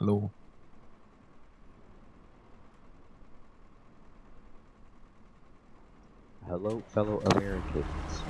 Hello. Hello, fellow Americans.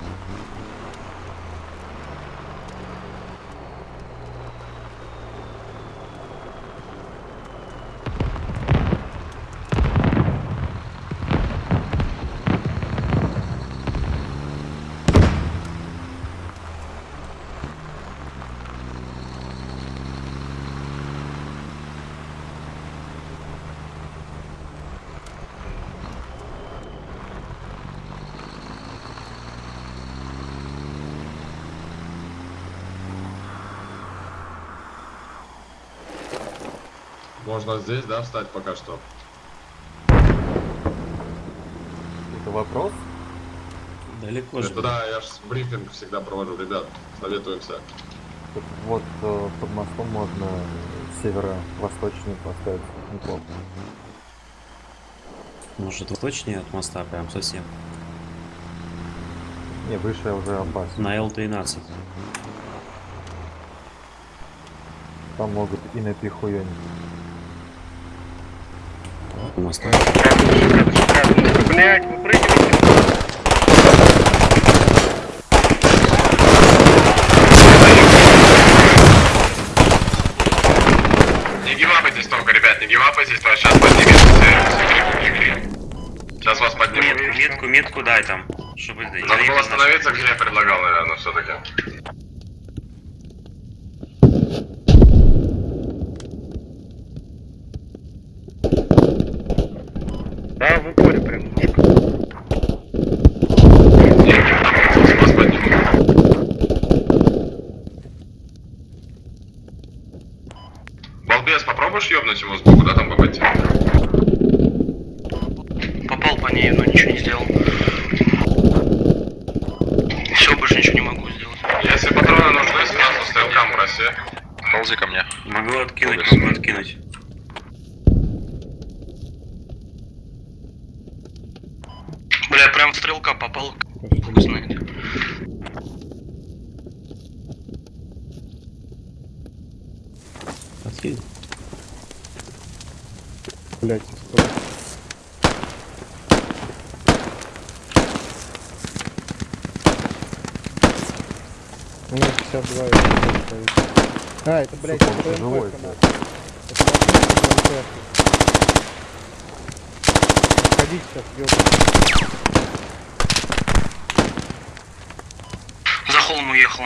うん。Можно здесь, да, встать пока что? Это вопрос? Далеко же. Это да, я ж брифинг всегда провожу, ребят, советуемся. Тут вот э, под мостом можно северо-восточный поставить. Неплохо. Может, восточнее от моста прям совсем. Не, выше уже опасно. На Л-13. Там могут и на У моста. Блять, выпрыгивайте. Не гивапайтесь только, ребят, не гивапайтесь, то сейчас поднимется. Сейчас вас поднимут. Метку, Метку, метку дай там. Чтобы Надо было остановиться, где я предлагал, наверное, все-таки. Да, в упоре прям немножко. Вас поднимут. Балбес, попробуешь ёбнуть ему сбоку, да, там попасть? Попал по ней, но ничего не сделал. Все, больше ничего не могу сделать. Если патроны нужны, сразу стрелкам проси. Ползи ко мне. Могу откинуть, Полгас. могу откинуть. Бля, прям стрелка попал. Хуй знает. Откинь. Блять, У меня 52 это стоит. А, это, блядь, Сука, это живой. Это. Отходите сейчас, ёбаный. За холм уехал.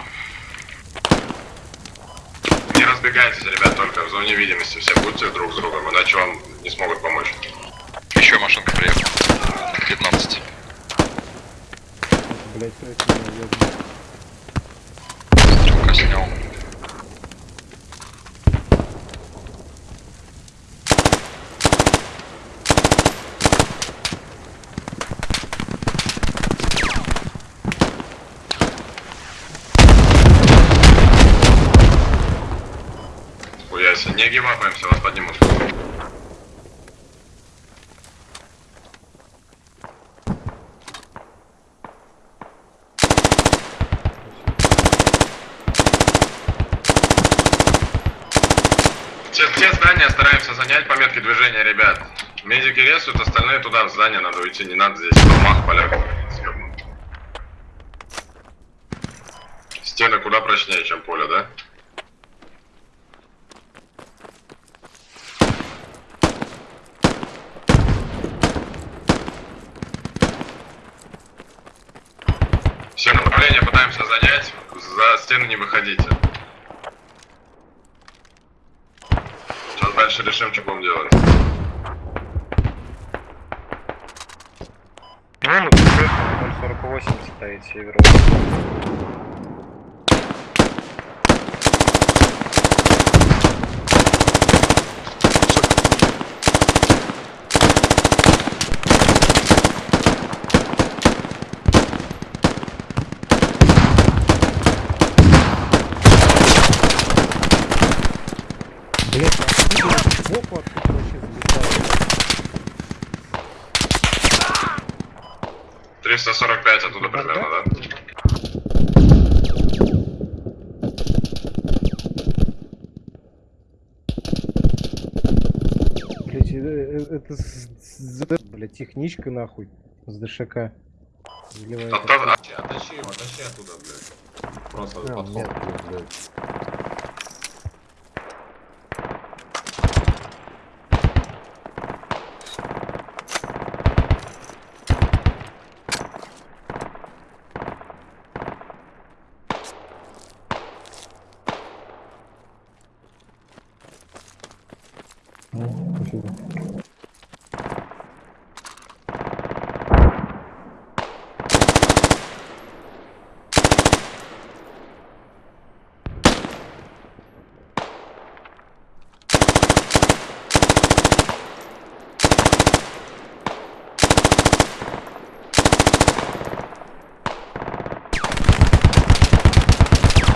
Не разбегайтесь, ребят, только в зоне видимости. Все будьте друг с другом, иначе вам не смогут помочь. Еще машинка приехала. 15. Блядь, что это меня ёбаный. Стрелка снял. Гивапаемся, вас поднимут. Все, все здания стараемся занять по метке движения, ребят. Медики рисуют, остальные туда в здание надо уйти, не надо здесь в домах, полях. съебнуть. Стены куда прочнее, чем поле, да? Все пытаемся занять, за стены не выходите. дальше решим, что будем делать. Ну, ну, 048 стоит северо. Блять, а откуда сбоку откуда вообще залетает? 345 оттуда примерно, да? Блять, это, с- блядь, техничка нахуй с ДШК. Оттащи его, оттащи оттуда, блядь. Просто Прям подход. блядь.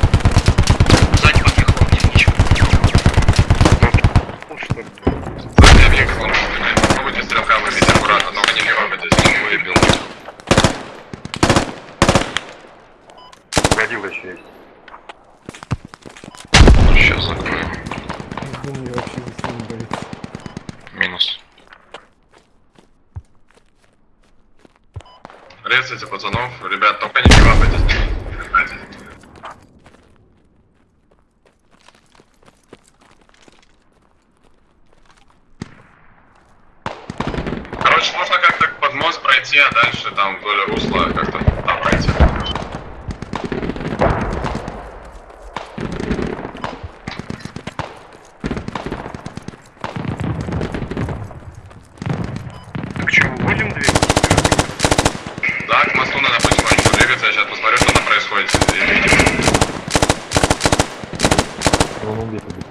Сзади под мехом техничка. Ну, что ли? Сзади объект, он, блядь, Попробуйте стрелка выбить аккуратно, только не дергайтесь. Выбил. Водил еще есть. Сейчас закроем. Думаю, вообще не болит. Минус. Резайте пацанов, ребят, только не кивапайтесь. Короче, можно как-то под мост пройти, а дальше там вдоль русла как-то там пройти. Так что, будем двигаться? Да, к мосту надо потихоньку двигаться, я сейчас посмотрю, что там происходит. И видим. Он убит, убит.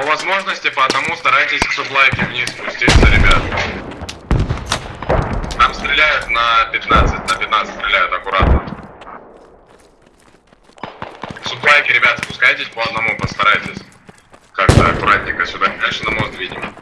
По возможности по одному старайтесь к суплайке вниз спуститься, ребят. Там стреляют на 15, на 15 стреляют аккуратно. К суплайке, ребят, спускайтесь по одному, постарайтесь. Как-то аккуратненько сюда. Дальше на мост видим.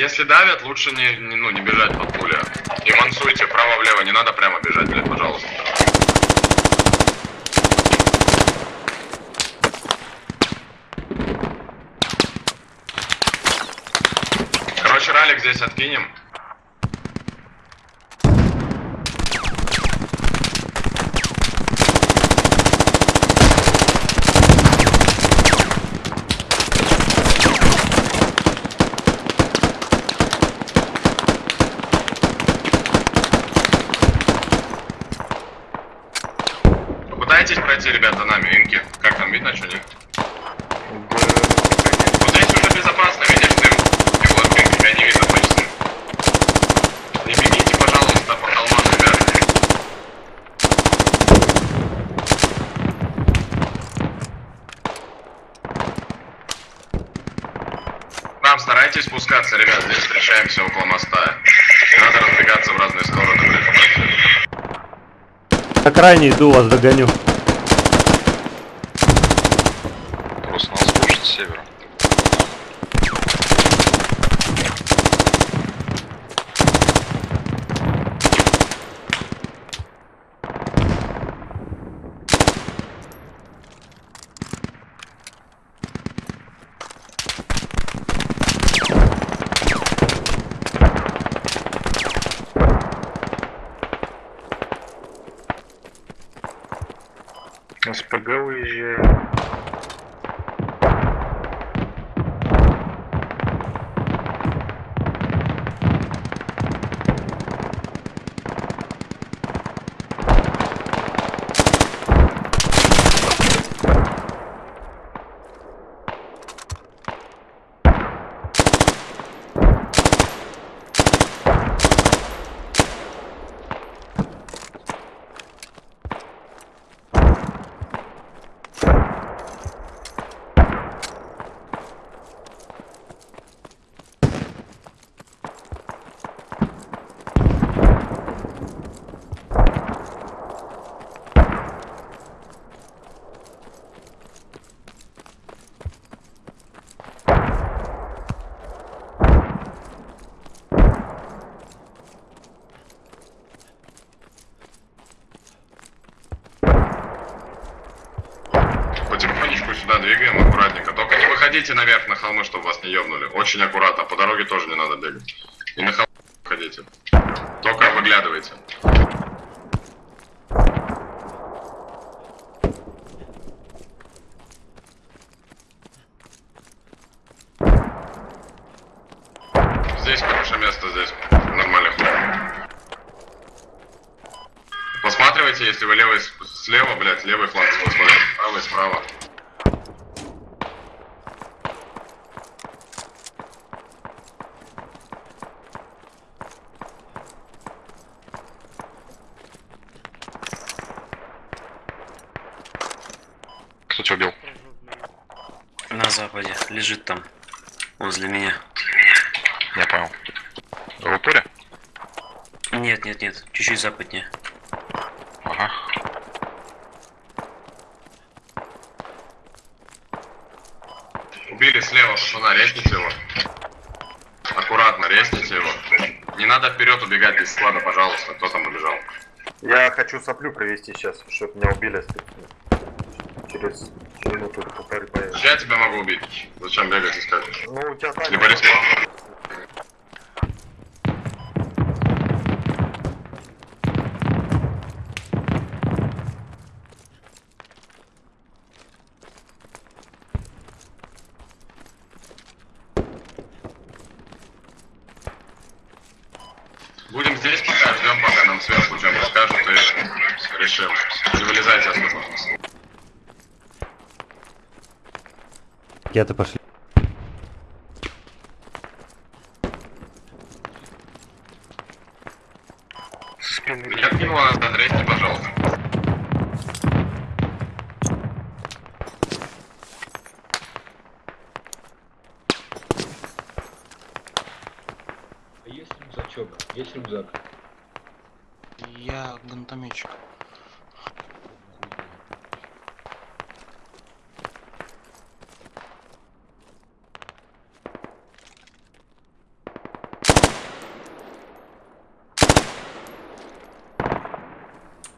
Если давят, лучше не, не- ну, не бежать под пули. И мансуйте вправо-влево, не надо прямо бежать, блядь, пожалуйста. Короче, ралик здесь откинем. Пройти, ребят, за нами, инки. Как там видно, что нет? Вот здесь уже безопасно, видишь, ты. И вот, блин, тебя не видно почти. Не бегите, пожалуйста, по холмам, ребят. Там старайтесь спускаться, ребят, здесь встречаемся около моста. Не надо разбегаться в разные стороны. На крайне иду, вас догоню. Просто нас слушать с севера. СПГ уезжает. Потихонечку сюда двигаем, аккуратненько. Выходите наверх на холмы, чтобы вас не ёбнули. Очень аккуратно, по дороге тоже не надо бегать. И на холмы выходите. Только выглядывайте. Здесь хорошее место, здесь нормальный ход. Посматривайте, если вы левый слева, блядь, левый фланг Кто тебя убил? На западе. Лежит там. Возле меня. Я понял. В упоре? Нет, нет, нет. Чуть-чуть западнее. Ага. Убили слева пацана, резните его. Аккуратно, резните его. Не надо вперед убегать без склада, пожалуйста. Кто там убежал? Я хочу соплю провести сейчас, чтобы меня убили. Через минуту полторы появится. Я тебя могу убить. Зачем бегать искать? Ну, у тебя так. Либо респаун. Будем здесь пока, ждем, пока нам сверху что-нибудь скажут и решим. Не вылезайте отсюда. Ракеты пошли. Меня кинуло назад, резьте, пожалуйста. Есть рюкзачок? Есть рюкзак? Я гранатометчик.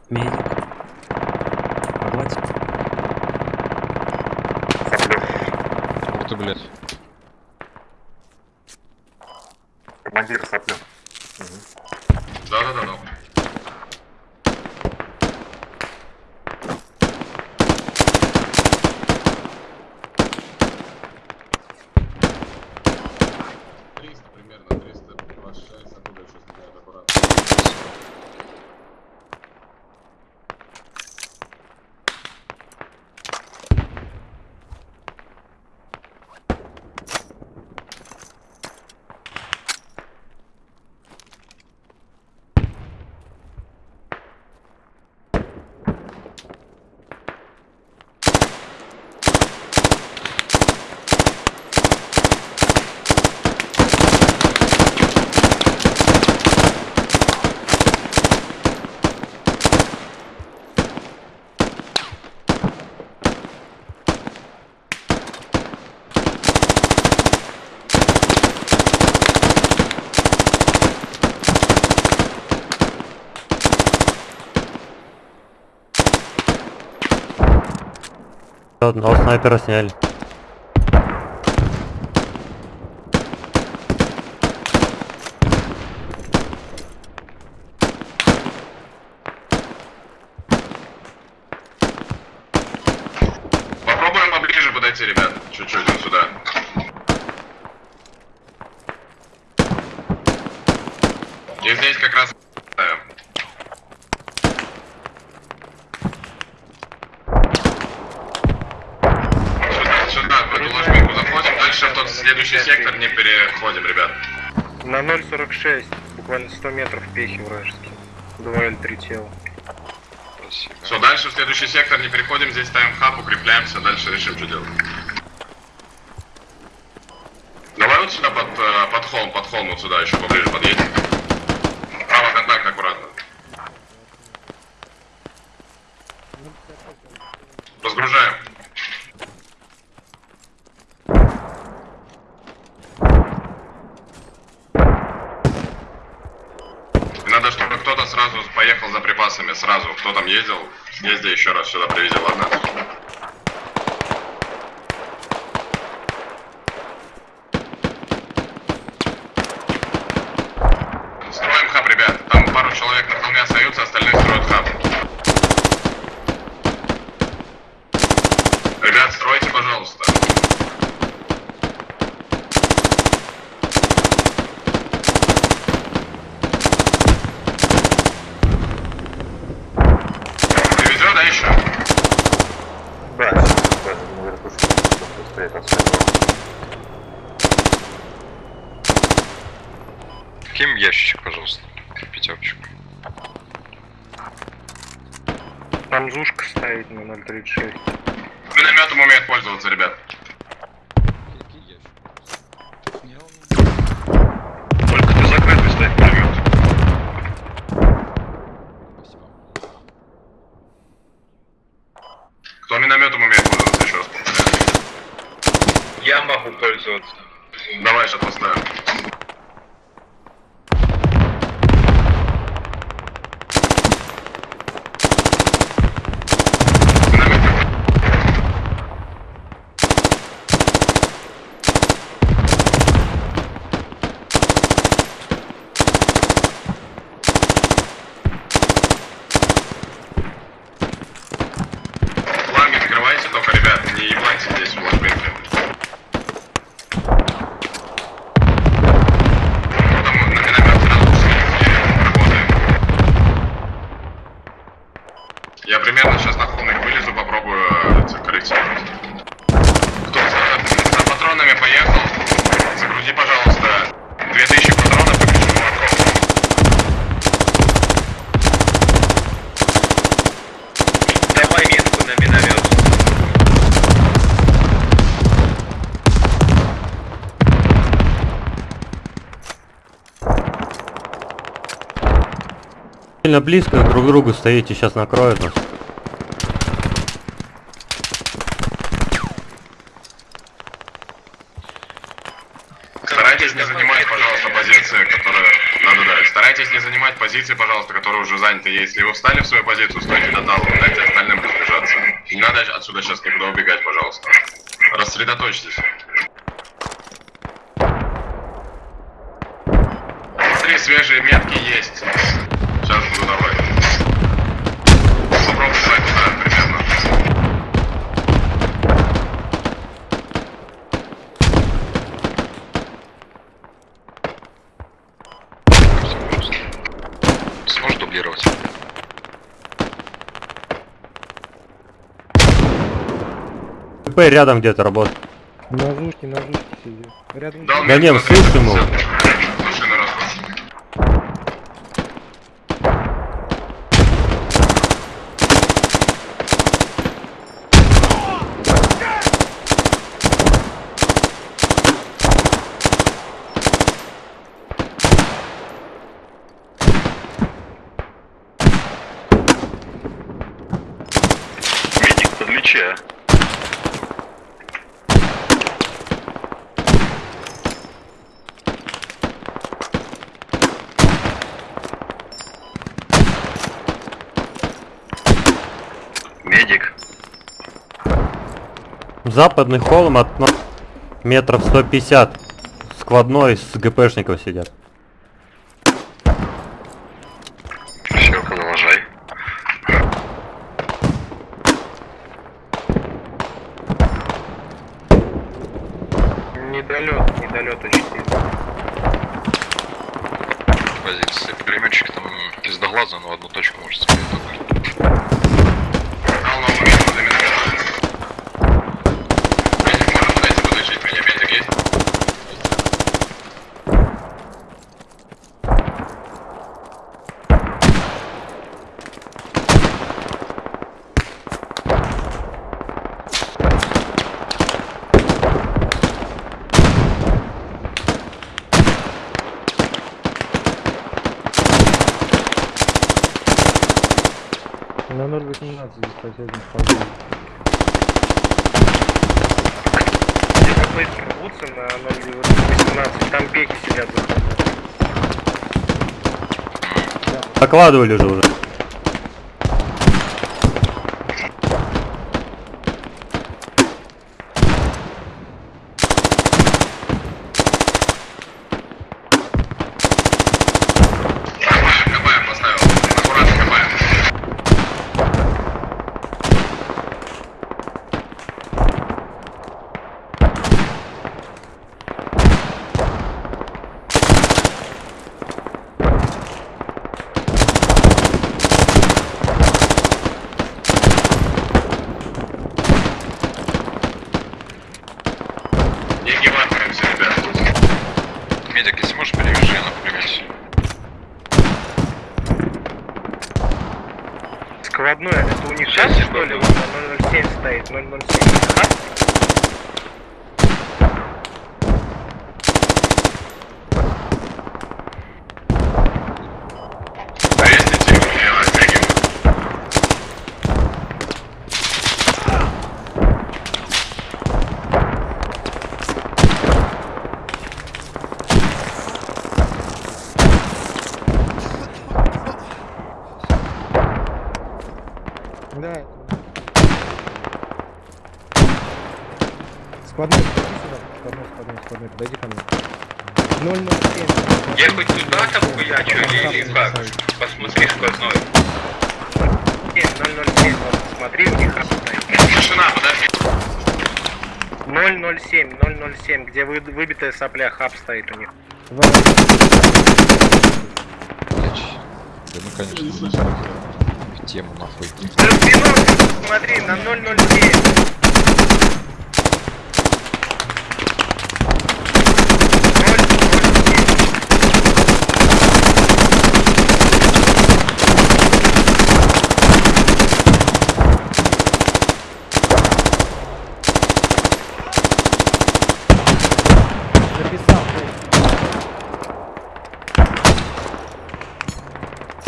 Медик. Погладь. Ух ты, блядь. Командир соплю. Да-да-да-да. Триста примерно, триста двадцать шесть, оттуда еще стреляют аккуратно. Одного снайпера сняли. пройти, ребят. Чуть-чуть вот сюда. И здесь как раз ставим. Сюда, сюда, в эту ложбинку заходим, дальше в тот следующий сектор не переходим, ребят. На 0.46, буквально 100 метров пехи вражеские. 2Л3 тела. Спасибо. Все, дальше в следующий сектор не переходим, здесь ставим хаб, укрепляемся, дальше решим, что делать. Давай вот сюда под, э, под холм, под холм, вот сюда еще поближе подъедем. Право контакт аккуратно. Разгружаем. И надо, чтобы кто-то сразу поехал за припасами, сразу. Кто там ездил, езди еще раз сюда привези, ладно? Строим хаб, ребят. Там пару человек на холме остаются, остальные строят хаб. Ребят, стройте, пожалуйста. Привезет, да, еще? Да, сейчас даже на верхушке стоит особенно. Ким ящичек, пожалуйста. Пятерочку. Там зушка стоит на 0.36. Минометом умеет пользоваться, ребят. Только ты закрытый ставь пулемет. Кто минометом умеет пользоваться, еще раз повторяю. Я могу пользоваться. Давай, сейчас поставим. Миномет. Фланги открывайте только, ребят, не ебайте здесь в ложбинке. Потом на миномет сразу все работаем. Я примерно сейчас на холмик вылезу, попробую э, закрыть. Кто за, за патронами поехал, загрузи, пожалуйста, 2000 патронов и ключевой. Давай метку на миномет. Сильно близко друг к другу стоите, сейчас накроют нас. Старайтесь не занимать, пожалуйста, позиции, которые... Надо, да. Старайтесь не занимать позиции, пожалуйста, которые уже заняты. Если вы встали в свою позицию, стойте до талу, дайте остальным разбежаться. Не надо отсюда сейчас никуда убегать, пожалуйста. Рассредоточьтесь. Смотри, свежие метки есть. Сейчас буду давать. Попробуй давай туда, примерно. Сможешь дублировать? ТП рядом где-то работает. На зушке, на зушке сидит. Рядом Да метку не, на слышим его. Медик. Западный холм от метров 150. Складной с ГПшников сидят. Все, продолжай. Недолет, недолет очень сильно. Позиции. Пулеметчик там пиздоглаза, но в одну точку может стрелять только. Дал новую метку для миномета. Медик может подойти подлечить меня. Медик есть? На 0.18 здесь соседний вполне. Где-то быстро рвутся на 0.18, там пеки сидят. Докладывали же уже. Складной, это у них шасси, что ли? Вот на 007 стоит, 007. Ха? Арестите его, я растягиваю. Да, это... Складной, подойди сюда. Складной, складной, складной, подойди ко мне. 007. Я хоть туда там хуячу или, или как? Посмотри сквозной. 007, вот смотри, у них хаб стоит. Тишина, подожди. 007, 007, где вы, выбитая сопля, хаб стоит у них. Два. Да ну конечно, в тему нахуй. Да смотри, на 007.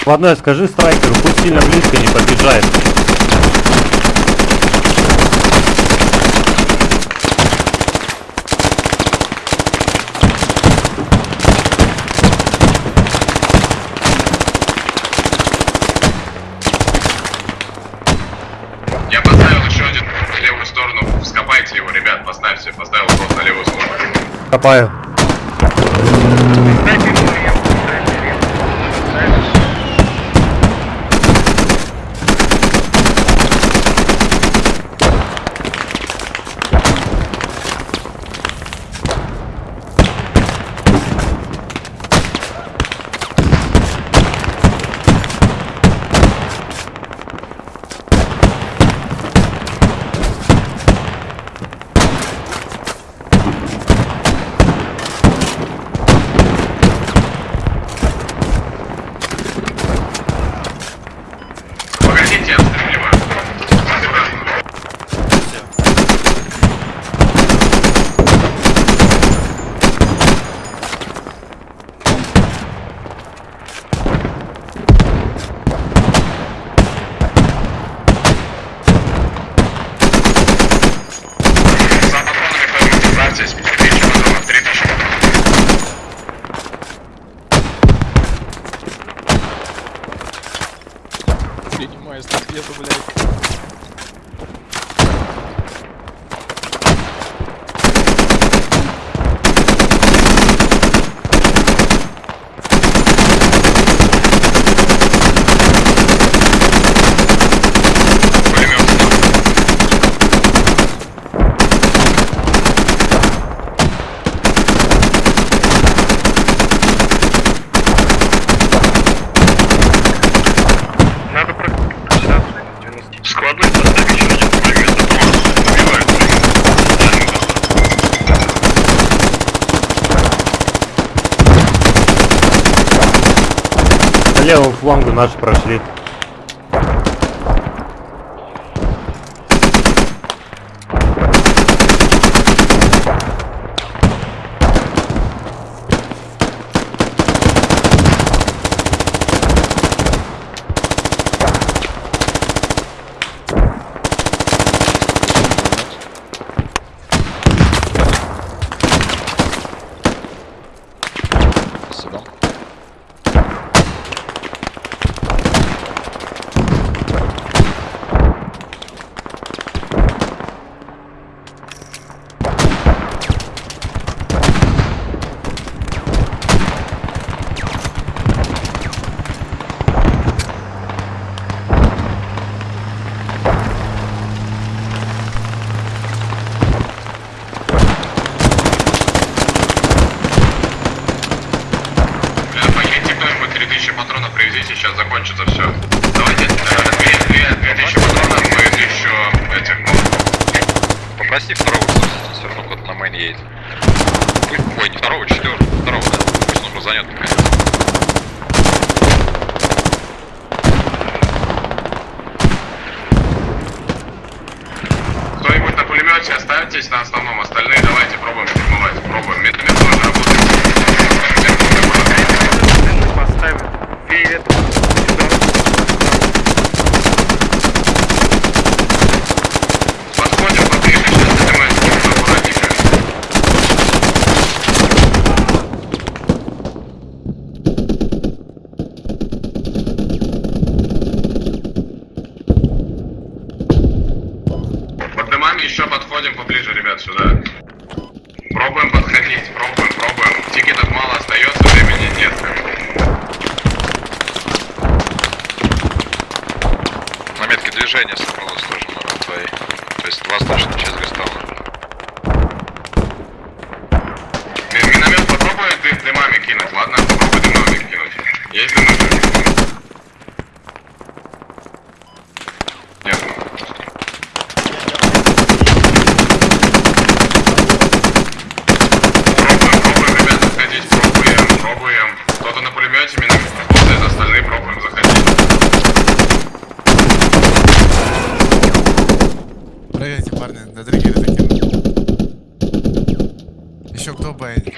Складной, скажи страйкеру, пусть сильно близко не подъезжает. Я поставил еще один в левую сторону. Скопайте его, ребят, поставьте. Поставил просто на левую сторону. Копаю. поднимаюсь на свету, блядь. флангу наши прошли. Останьтесь на основном, остальные давайте пробуем штурмовать. Пробуем. Миномет тоже работает.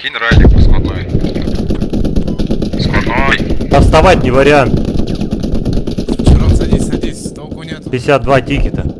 один ралик складной. Складной. Отставать не вариант. Чурон, садись, садись, толку нет. 52 тикета.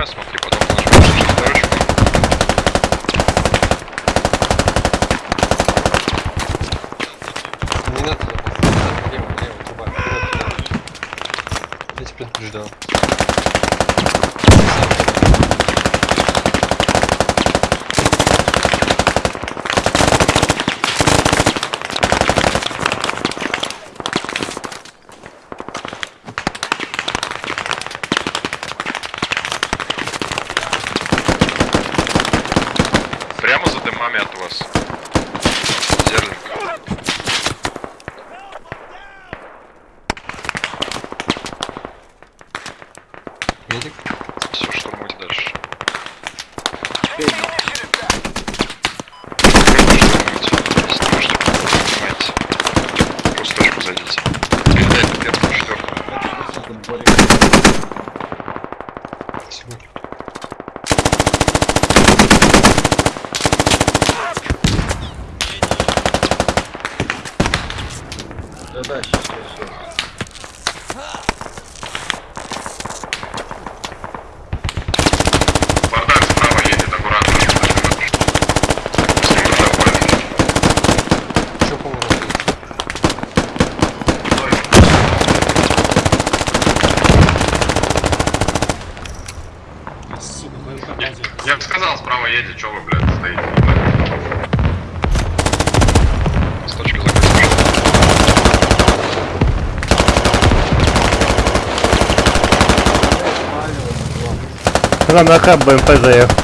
нажимаю, смотри, потом нажимаю шестой рычаг. Не надо, лево, лево, труба. Я тебя предупреждал. Нам на хаб БМП заехал.